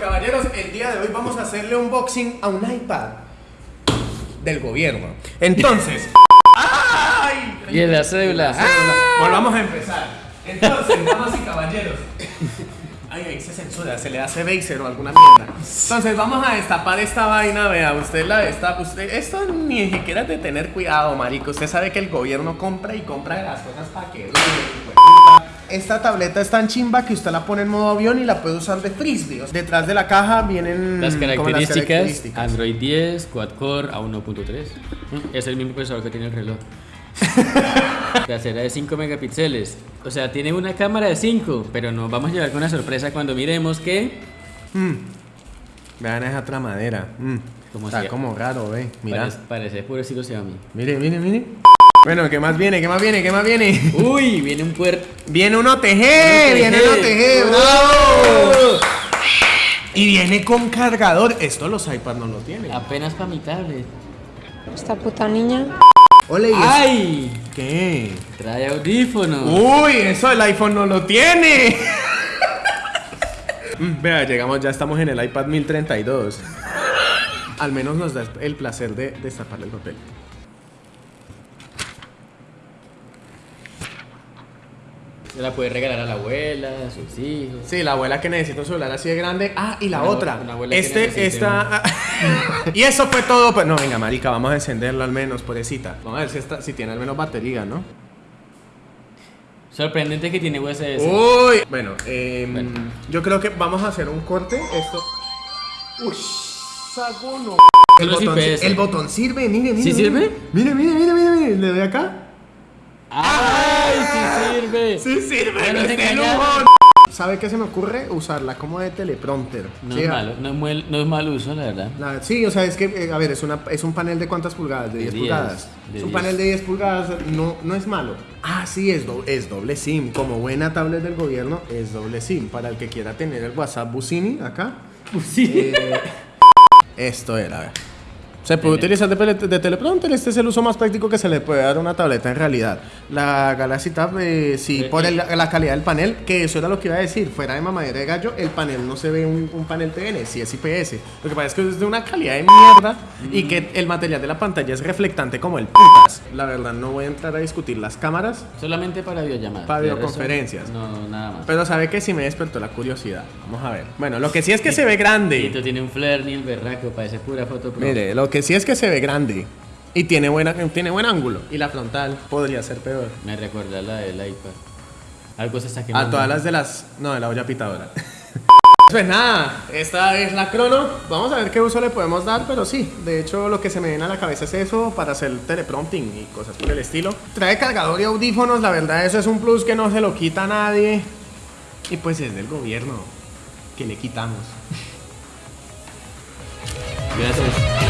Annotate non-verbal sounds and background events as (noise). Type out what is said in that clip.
caballeros, el día de hoy vamos a hacerle unboxing a un iPad del gobierno. Entonces, (laughs) ¡ay! Y en la cédula. Volvamos a empezar. Entonces, damas y caballeros. Ay, ahí se censura, se le hace Baser o alguna mierda. Entonces, vamos a destapar esta vaina, vea, usted la destapa, usted, esto ni siquiera es de tener cuidado, marico. Usted sabe que el gobierno compra y compra las cosas para que... Esta tableta es tan chimba que usted la pone en modo avión y la puede usar de frisbee. Detrás de la caja vienen Las características, características. Android 10, quad-core a 1.3. Es el mismo procesador que tiene el reloj. (laughs) Trasera de 5 megapíxeles. O sea, tiene una cámara de 5, pero nos vamos a llevar con una sorpresa cuando miremos que... Mm. Vean esa tramadera. Mm. Como Está si- como raro, ve. Mira. Parece, parece puro estilo Xiaomi. Mire, mire, mire. Bueno, ¿qué más viene? ¿Qué más viene? ¿Qué más viene? (laughs) Uy, viene un puerto. Viene un OTG, OTG. viene un OTG, bravo. Y viene con cargador. Esto los iPads no lo tienen. Apenas para mi tablet. Esta puta niña. Ole, ¿y eso ¡Ay! ¿Qué? Trae audífonos. Uy, eso el iPhone no lo tiene. Mm, Vea, llegamos, ya estamos en el iPad 1032. Al menos nos da el placer de destaparle el papel. Se la puede regalar a la abuela, a sus hijos. Sí, la abuela que necesita un celular así de grande. Ah, y la Una- otra. una este, esta. (laughs) y eso fue todo. Pues no, venga, marica, vamos a encenderlo al menos, pobrecita. Vamos a ver si, esta- si tiene al menos batería, ¿no? Sorprendente que tiene USB. Uy. Bueno, em, Bueno. yo creo que vamos a hacer un corte. Esto. Uy, sagono. El botón, el botón sirve, mire, mire. ¿Sí mire. sirve? Mire, mire, mire, mire, mire. Le doy acá. ¡Ay, sí sirve! Sí sirve, Ya no nos es de engañaron. lujo. ¿Sabe qué se me ocurre? Usarla como de teleprompter. No es malo, no es, mal, no es mal uso, la verdad. La- sí, o sea, es que, eh, a ver, es, una, es un panel de cuántas pulgadas? De De 10 10, pulgadas. de es un 10. panel de 10 pulgadas, no, no es malo. Ah, sí, es, do- es doble SIM. Como buena tablet del gobierno, es doble SIM. Para el que quiera tener el WhatsApp Busini acá. Sí. eh, esto era, a ver. Se puede utilizar de, de teleprompter. Este es el uso más práctico que se le puede dar a una tableta en realidad. La Galaxy Tab, eh, sí, por el- la calidad del panel, que eso era lo que iba a decir. Fuera de mamadera de gallo, el panel no se ve un, un panel TN, sí es IPS. Lo que pasa es que es de una calidad de mierda y que el material de la pantalla es reflectante como el putas. La verdad, no voy a entrar a discutir las cámaras, Solamente para videollamadas. Para videoconferencias. No, nada más. pero sabe que sí me despertó la curiosidad. Vamos a ver. Bueno, lo que sí es que se ve grande. Tito tiene un flare ni el berraco, parece pura foto pro. Mire, lo que sí es que se ve grande y tiene, buena, tiene buen ángulo. Y la frontal podría ser peor. Me recuerda a la del iPad. Algo se está quemando. A todas las de las. No, de la olla pitadora. (laughs) Pues nada, esta es la crono. Vamos a ver qué uso le podemos dar, pero sí, de hecho lo que se me viene a la cabeza es eso para hacer teleprompting y cosas por el estilo. Trae cargador y audífonos, la verdad eso es un plus que no se lo quita a nadie. Y pues es del gobierno, que le quitamos. Gracias.